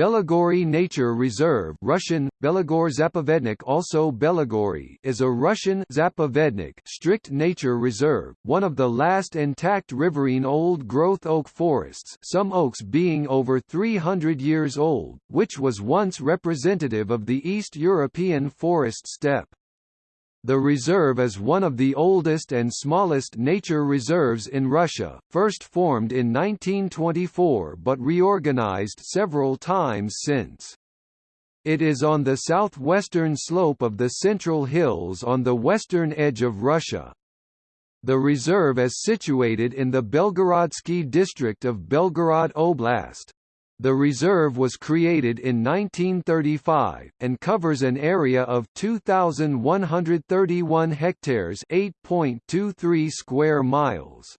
Belogorye Nature Reserve Russian, Belagor Zapovednik also Belogorye is a Russian Zapovednik strict nature reserve, one of the last intact riverine old-growth oak forests some oaks being over 300 years old, which was once representative of the East European forest steppe. The reserve is one of the oldest and smallest nature reserves in Russia, first formed in 1924 but reorganized several times since. It is on the southwestern slope of the Central Hills on the western edge of Russia. The reserve is situated in the Belgorodsky district of Belgorod Oblast. The reserve was created in 1935, and covers an area of 2,131 hectares 8.23 square miles.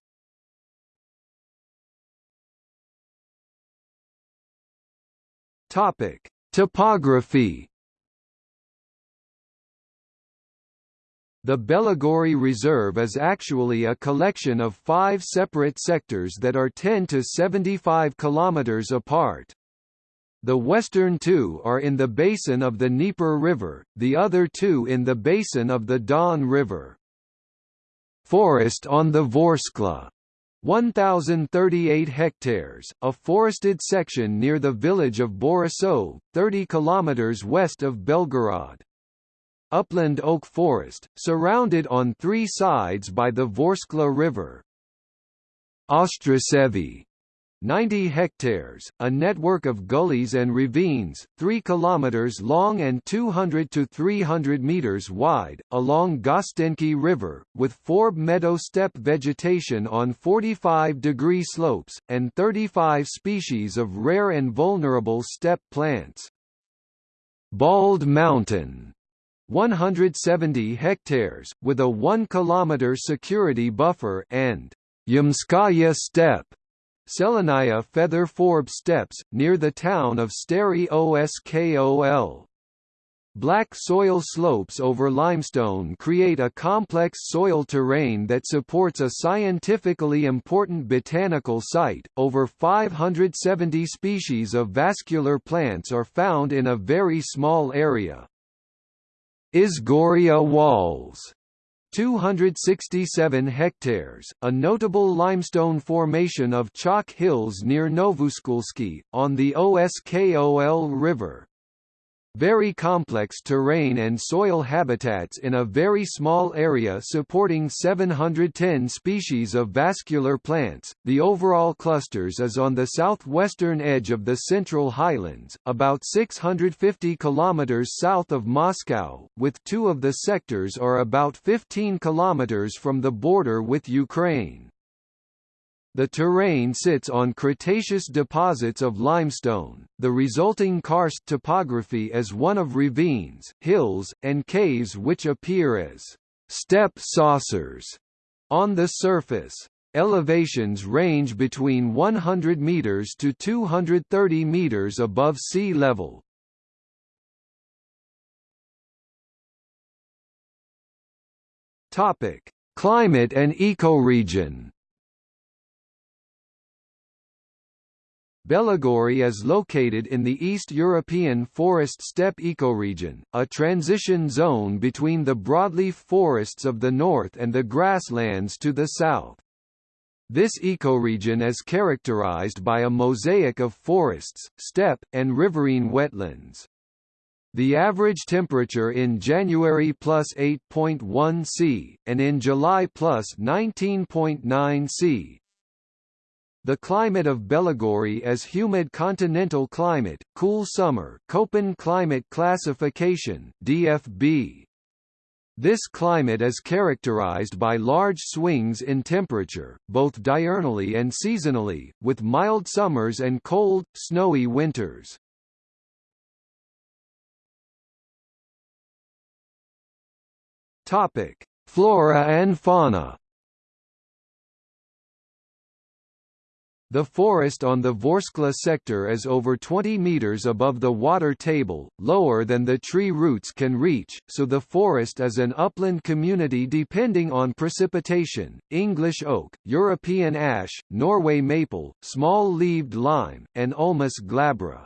Topic. Topography The Belogorye Reserve is actually a collection of five separate sectors that are 10 to 75 kilometers apart. The western two are in the basin of the Dnieper River, the other two in the basin of the Don River. Forest on the Vorskla 1038 hectares, a forested section near the village of Borisov, 30 kilometers west of Belgorod upland oak forest, surrounded on three sides by the Vorskla River. Ostrasevi 90 hectares, a network of gullies and ravines, 3 kilometers long and 200 to 300 meters wide, along Gostenki River, with forb meadow steppe vegetation on 45 degree slopes, and 35 species of rare and vulnerable steppe plants. Bald Mountain 170 hectares, with a 1 km security buffer and Yamskaya steppe Selenaya feather forb steppes, near the town of Stary Oskol. Black soil slopes over limestone create a complex soil terrain that supports a scientifically important botanical site. Over 570 species of vascular plants are found in a very small area. Izgoria Walls 267 hectares, a notable limestone formation of chalk hills near Novoskulski, on the Oskol River. Very complex terrain and soil habitats in a very small area supporting 710 species of vascular plants. The overall clusters is on the southwestern edge of the Central Highlands, about 650 kilometers south of Moscow, with two of the sectors are about 15 kilometers from the border with Ukraine. The terrain sits on Cretaceous deposits of limestone. The resulting karst topography is one of ravines, hills, and caves which appear as step saucers on the surface. Elevations range between 100 meters to 230 meters above sea level. Topic: Climate and ecoregion. Belogorye is located in the East European forest steppe ecoregion, a transition zone between the broadleaf forests of the north and the grasslands to the south. This ecoregion is characterized by a mosaic of forests, steppe, and riverine wetlands. The average temperature in January plus 8.1 C, and in July plus 19.9 C, the climate of Belogorye is humid continental climate, cool summer Köppen climate classification DFB. This climate is characterized by large swings in temperature, both diurnally and seasonally, with mild summers and cold, snowy winters. Flora and fauna. The forest on the Vorskla sector is over 20 meters above the water table, lower than the tree roots can reach, so the forest is an upland community depending on precipitation, English oak, European ash, Norway maple, small-leaved lime, and Ulmus glabra.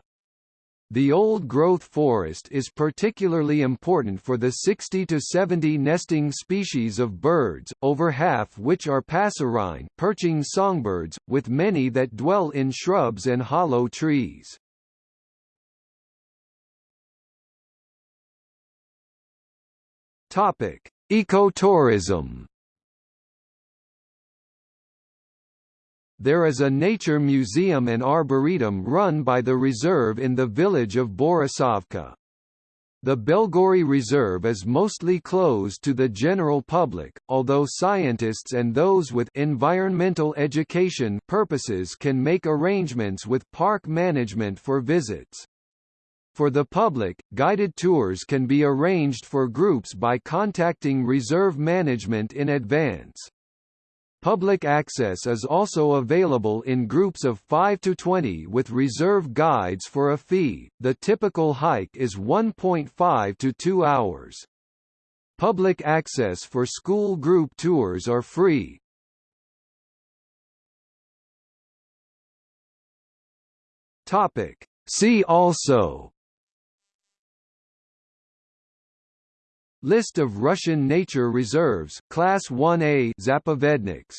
The old-growth forest is particularly important for the 60 to 70 nesting species of birds, over half which are passerine perching songbirds, with many that dwell in shrubs and hollow trees. Ecotourism There is a nature museum and arboretum run by the reserve in the village of Borisovka. The Belogorye Reserve is mostly closed to the general public, although scientists and those with environmental education purposes can make arrangements with park management for visits. For the public, guided tours can be arranged for groups by contacting reserve management in advance. Public access is also available in groups of 5 to 20 with reserve guides for a fee. The typical hike is 1.5 to 2 hours. Public access for school group tours are free. Topic: See also List of Russian nature reserves Class 1A Zapovedniks